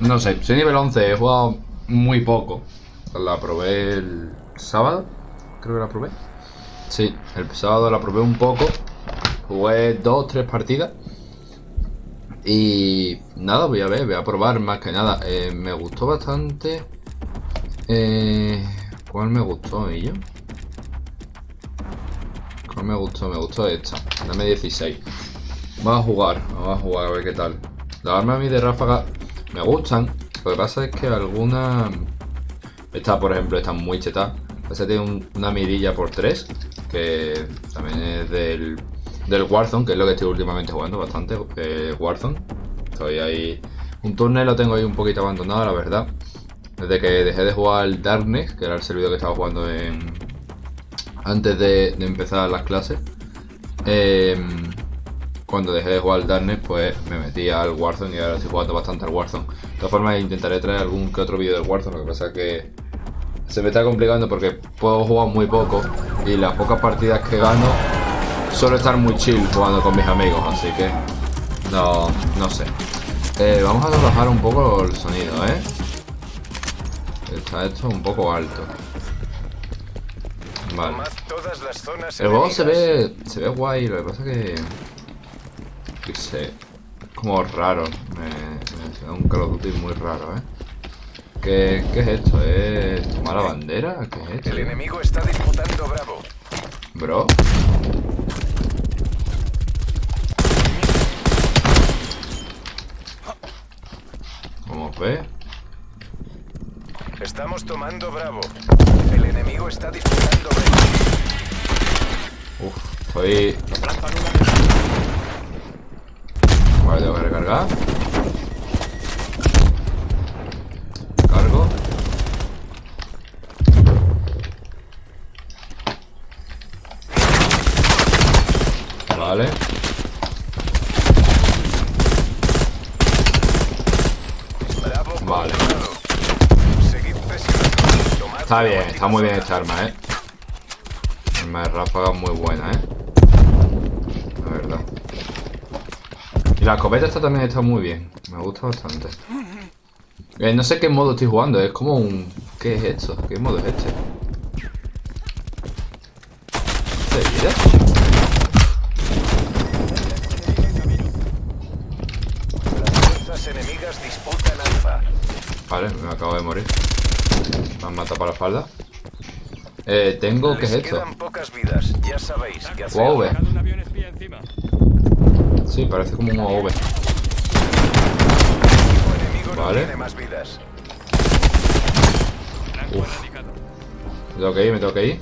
No sé, soy nivel 11, he jugado muy poco. La probé el sábado, creo que la probé. Sí, el sábado la probé un poco. Jugué dos, tres partidas. Y nada, voy a ver, voy a probar más que nada. Eh, me gustó bastante. Eh, ¿Cuál me gustó, yo? ¿Cuál me gustó? Me gustó esta. Dame 16. Vamos a jugar, vamos a jugar a ver qué tal. Las armas a mí de ráfaga me gustan. Lo que pasa es que algunas... Esta, por ejemplo, está muy cheta. Esta tiene una mirilla por 3. Que también es del, del Warzone, que es lo que estoy últimamente jugando bastante. Warzone. Estoy ahí... Un turno lo tengo ahí un poquito abandonado, la verdad. Desde que dejé de jugar el Darkness, que era el servidor que estaba jugando en... Antes de, empezar las clases. Em, cuando dejé de jugar al Darkness, pues me metí al Warzone y ahora estoy jugando bastante al Warzone. De todas formas, intentaré traer algún que otro vídeo del Warzone, lo que pasa es que se me está complicando porque puedo jugar muy poco y las pocas partidas que gano suelo estar muy chill jugando con mis amigos, así que no, no sé. Eh, vamos a trabajar un poco el sonido, ¿eh? Está esto un poco alto. Vale. El juego se ve, se ve guay, lo que pasa que... Que sé, como raro. Me, me un Call of Duty muy raro, ¿eh? ¿Qué, ¿Qué, es esto? ¿Es tomar la bandera? ¿Qué es esto? El enemigo está disputando Bravo. Bro. ¿Cómo ve? Estamos tomando Bravo. El enemigo está disputando Bravo. Uf, estoy... Recargar. Cargo. Vale. Vale. Está bien, está muy bien esta arma, eh. Arma de ráfaga muy buena, eh. La verdad. Y la escopeta esta también está muy bien. Me gusta bastante. Eh, no sé qué modo estoy jugando, es como un... ¿Qué es esto? ¿Qué modo es este? ¿Este de vida? Las fuerzas enemigas disputan Alfa. Vale, me acabo de morir. Me han matado para la espalda. Eh, tengo... ¿Qué es esto? quedan pocas vidas. Ya sabéis qué hacer. UAV. Sí, parece como un no Vale. Uf. Me tengo que ir, me tengo que ir.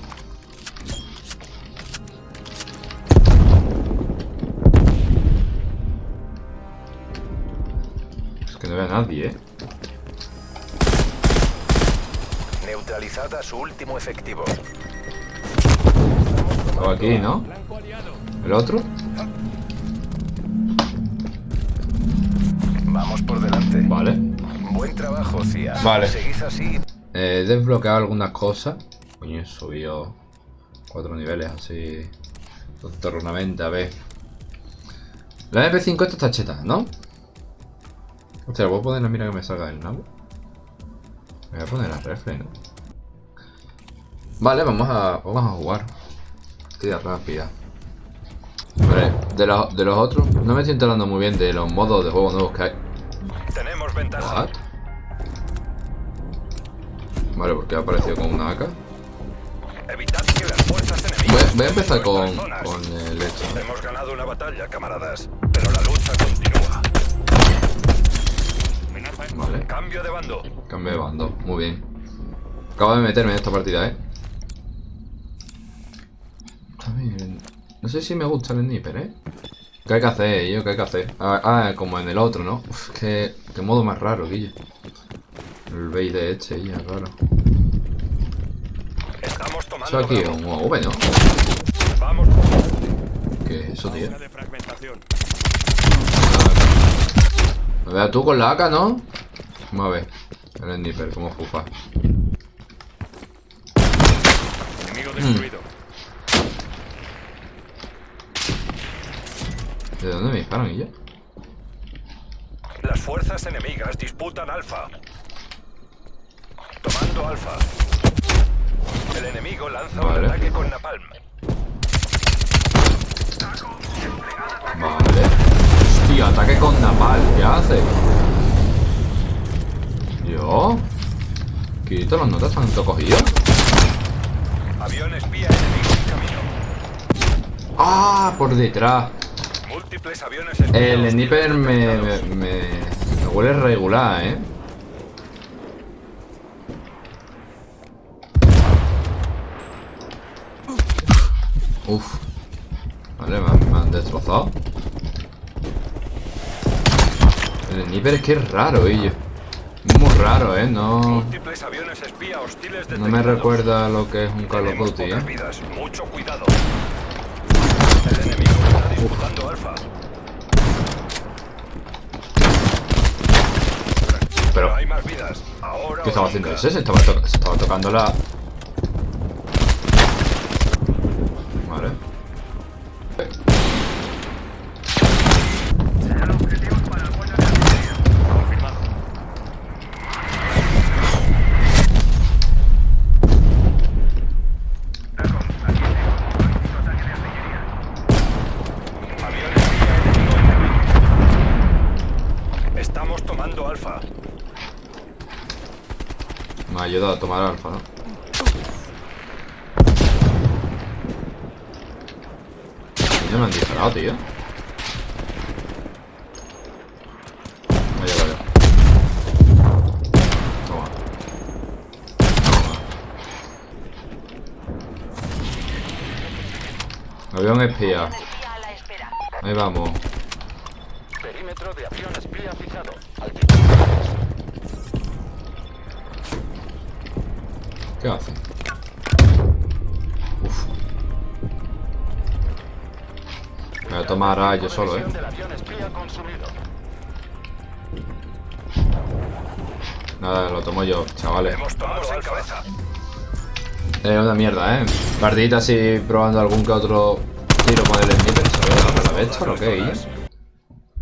Es que no veo a nadie, eh. Neutralizada su último efectivo. Estaba aquí, ¿no? ¿El otro? Vamos por delante. Vale. Buen trabajo, Cia. Vale. Seguid así. Eh, He desbloqueado algunas cosas. Coño, he subido cuatro niveles así. Tornamente, a ver. La MP5 esta está cheta, ¿no? Hostia, ¿puedo poner la mira que me salga del nabo? Me voy a poner la refle, ¿no? Vale, vamos a, vamos a jugar. Partida rápida. Vale, de, los- de los otros, no me estoy enterando muy bien de los modos de juego nuevos que hay. Tenemos ventaja. Vale, porque ha aparecido con una AK. Evitad que las fuerzas Voy, enemigas. voy a empezar con, con el hecho. ¿no? Hemos ganado una batalla, camaradas. Pero la lucha continúa. Vale, Cambio de bando. cambio de bando, muy bien. Acabo de meterme en esta partida, eh. Está bien. No sé si me gusta el sniper, eh. ¿Qué hay que hacer, yo? ¿Qué hay que hacer? Ah, ah, como en el otro, ¿no? Uf, qué, qué modo más raro, Guille. El bait de este, ya, raro. Estamos Eso tomando aquí es un UAV, ¿no? Vamos. ¿Qué es eso, tío? Me veas tú con la AK, ¿no? Vamos a ver. El sniper, cómo fufa. Enemigo destruido. ¿De dónde me disparan ya? Las fuerzas enemigas disputan Alfa. Tomando Alfa. El enemigo lanza Vale. un ataque con Napalm. Vale. Hostia, ataque con Napal. ¿Qué hace? ¿Yo? Quito las notas tanto cogido. Avión espía enemigo en camino. ¡Ah! Por detrás. Múltiples aviones espía El sniper me, me, me, me huele regular, ¿eh? Uf. Vale, me han, me han destrozado. El sniper es que es raro. Es muy raro, ¿eh? No, no me recuerda lo que es un Call of Duty, ¿eh? vidas. Mucho cuidado. Alfa. Pero, No hay más vidas. Ahora ¿qué estaba haciendo ese? Se estaba, to- se estaba tocando la... Me ha ayudado a tomar alfa, ¿no? Ya me han disparado, tío. Vaya, vaya. Toma. Toma. Avión espía. Espía a la espera. Ahí vamos. Perímetro de avión espía fijado. ¿Qué hace? Uf. Me voy a tomar a yo solo, eh. Nada, lo tomo yo, chavales. Es una mierda, eh. Partidita así probando algún que otro tiro con el sniper. ¿Sabes? ¿La Vector o qué?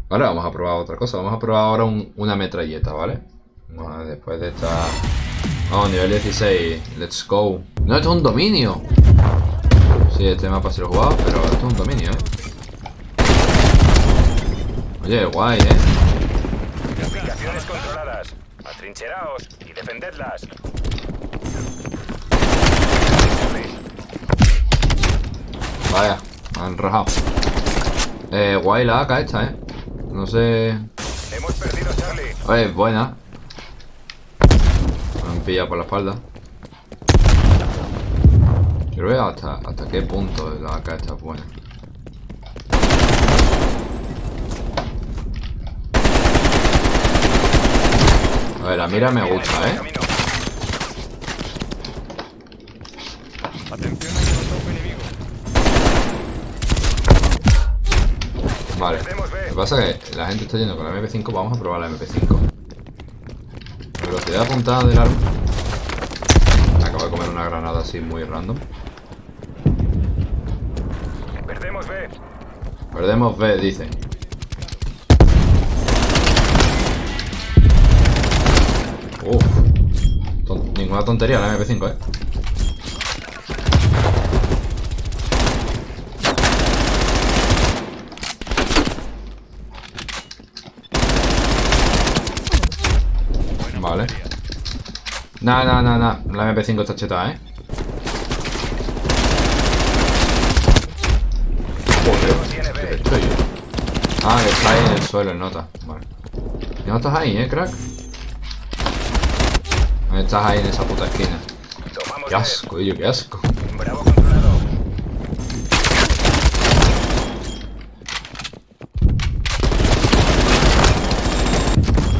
Vale, vamos a probar otra cosa. Vamos a probar ahora un- una metralleta, ¿vale? A- después de esta... Vamos, nivel 16. Let's go. No, esto es un dominio. Sí, este mapa sí lo he jugado, pero esto es un dominio, ¿eh? Oye, guay, ¿eh? Ubicaciones controladas. Atrincheraos y defendedlas. Vaya, me han rajado. Eh, guay la AK esta, ¿eh? No sé... Hemos perdido Charlie. Oye, buena. Han pillado por la espalda. Quiero ver hasta, hasta qué punto la AK está buena. A ver, la mira me gusta, ¿eh? Atención. Vale. Lo que pasa es que la gente está yendo con la MP5, vamos a probar la MP5. Velocidad apuntada del arma. Acabo de comer una granada así muy random. Perdemos B. Perdemos B, dice. Uf. Ton- ninguna tontería la MP5, eh. Vale. Nah, nah, nah, nah. La MP5 está chetada, eh. Joder. ¿qué he hecho yo? Ah, que está ahí en el suelo, el nota. Vale. ¿Y no estás ahí, eh, crack? No estás ahí en esa puta esquina. Qué asco, ello, qué asco. Bravo controlado.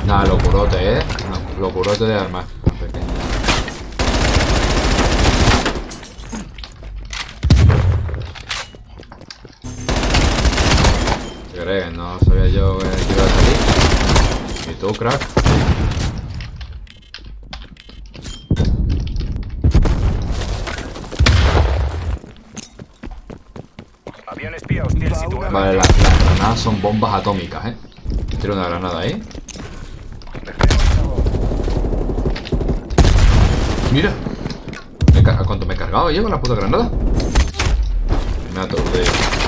Nada, locurote, eh. Locurote de armas. No sabía yo que iba a salir. ¿Y tú, crack? Espía. Vale, las, granadas son bombas atómicas, ¿eh? Tiro una granada ahí. Mira. ¿Cuánto me he cargado? ¿Llevo la puta granada? Me ha.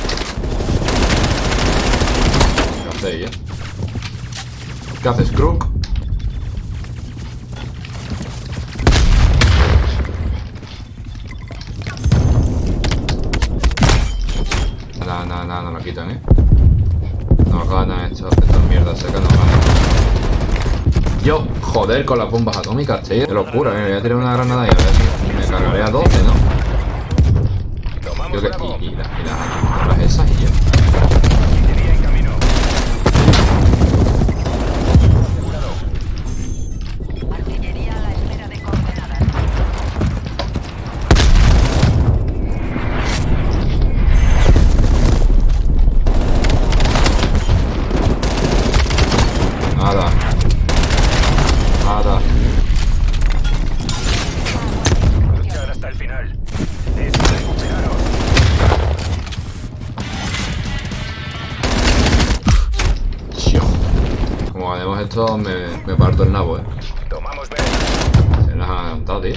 ¿Qué hacéis, eh? ¿Qué haces, Crook? Nada, nada, nada, no lo quitan, eh. No ganan estas mierdas secas, no ganan. Yo, joder, con las bombas atómicas, tío. Qué locura, eh. Voy a tirar una granada y a ver si me cargaré a 12, ¿no? Yo que, y, y, la- y las, las esas y ya. estos me, me parto el nabo, eh. Tomamos B. Se las ha cantado, tío.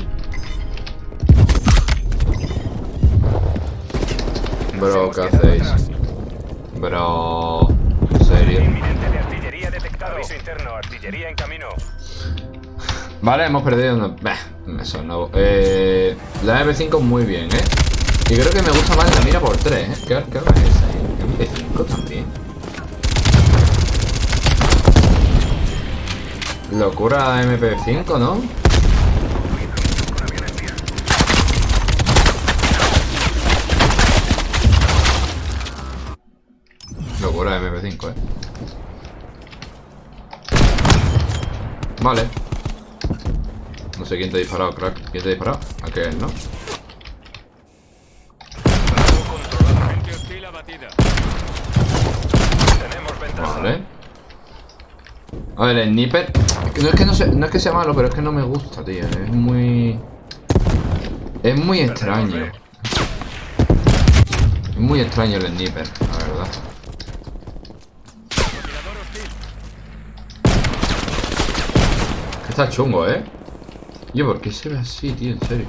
Bro, ¿qué hacéis? Bro. ¿En serio? Vale, hemos perdido una... Bah, eso no... Eh, la M5 muy bien, ¿eh? Y creo que me gusta más la mira por 3, ¿eh? ¿Qué, qué es esa? ¿M5? Locura MP5, ¿no? Locura MP5, ¿eh? Vale. No sé quién te ha disparado, crack. ¿Quién te ha disparado? Aquel, ¿no? Vale. A ver, el sniper. No es que no, se- no es que sea malo, pero es que no me gusta, tío. Es muy. Es muy extraño. Es muy extraño el sniper, la verdad. Está chungo, ¿eh? Yo, ¿por qué se ve así, tío? En serio.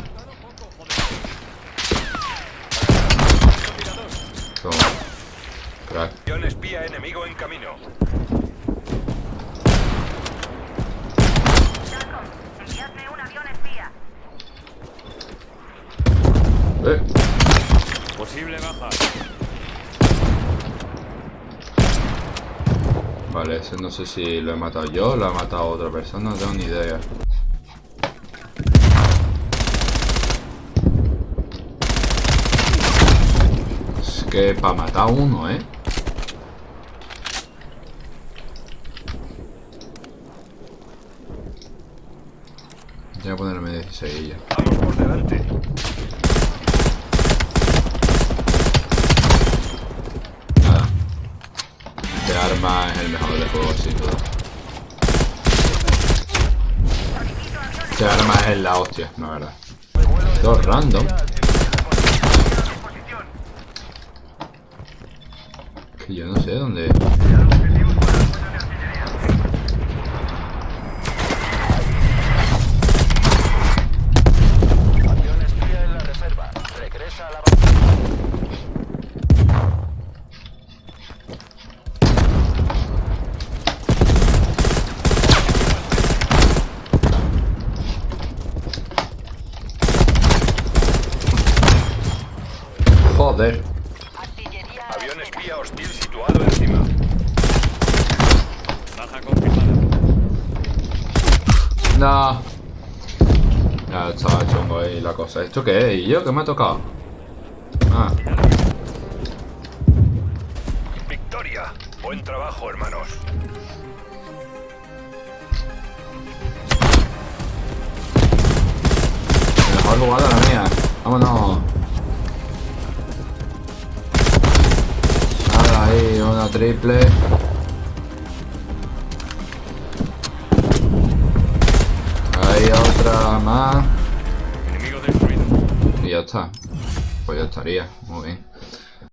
Toma. Crack. Avión espía enemigo en camino. Eh. Posible baja. Vale, ese no sé si lo he matado yo, lo ha matado otra persona, no tengo ni idea. Es que para matar a uno, ¿eh? Voy a ponerme 16 ya. Vamos por delante. Juego, sin duda. Este arma es la hostia, la verdad. Todo random. Que yo no sé dónde. Avión espía en la reserva. Regresa a la base. Joder. Artillería a la Avión espera. espía hostil situado encima. Baja confirmada. No. Ya estaba chungo ¿Esto qué es? ¿Y yo qué me ha tocado? Ah, Victoria. Buen trabajo, hermanos. mejor jugada la mía. Vámonos. Nada, ahí, una triple. Ahí otra más. Y ya está. Pues ya estaría. Muy bien.